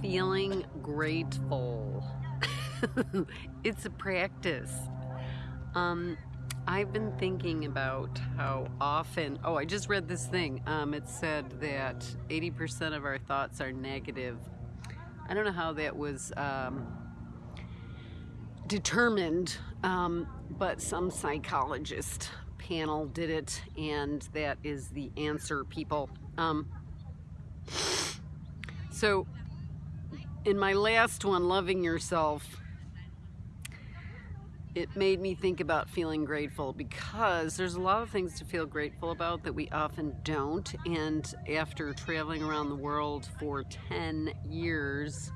feeling grateful. it's a practice. Um, I've been thinking about how often, oh, I just read this thing. Um, it said that 80% of our thoughts are negative. I don't know how that was um, determined, um, but some psychologist panel did it, and that is the answer, people. Um, so in my last one, Loving Yourself, it made me think about feeling grateful because there's a lot of things to feel grateful about that we often don't. And after traveling around the world for 10 years,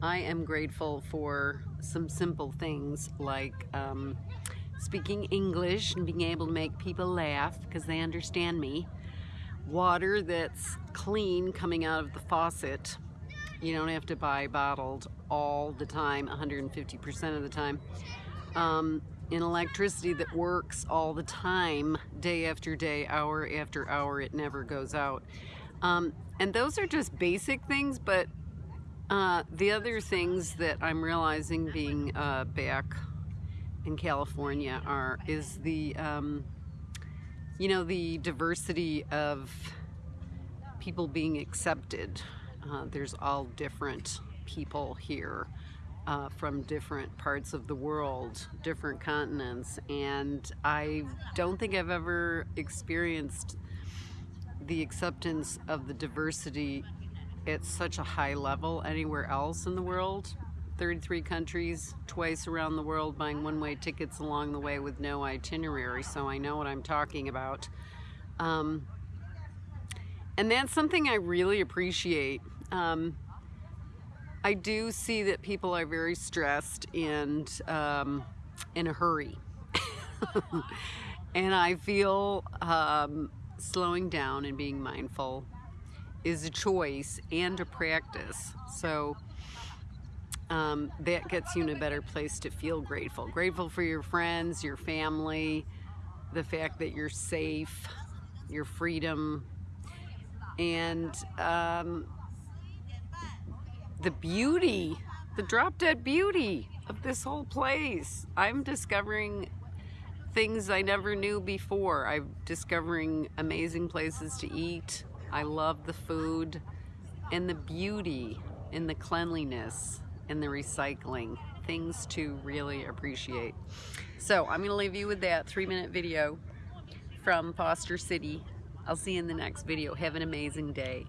I am grateful for some simple things like um, speaking English and being able to make people laugh because they understand me. Water that's clean coming out of the faucet you don't have to buy bottled all the time, 150% of the time. Um, in electricity that works all the time, day after day, hour after hour, it never goes out. Um, and those are just basic things, but uh, the other things that I'm realizing being uh, back in California are is the um, you know the diversity of people being accepted uh, there's all different people here uh, from different parts of the world, different continents, and I don't think I've ever experienced the acceptance of the diversity at such a high level anywhere else in the world. 33 countries, twice around the world, buying one-way tickets along the way with no itinerary, so I know what I'm talking about. Um, and that's something I really appreciate. Um, I do see that people are very stressed and um, in a hurry. and I feel um, slowing down and being mindful is a choice and a practice. So um, that gets you in a better place to feel grateful. Grateful for your friends, your family, the fact that you're safe, your freedom, and um, the beauty, the drop dead beauty of this whole place. I'm discovering things I never knew before. I'm discovering amazing places to eat. I love the food and the beauty and the cleanliness and the recycling. Things to really appreciate. So I'm gonna leave you with that three minute video from Foster City. I'll see you in the next video. Have an amazing day.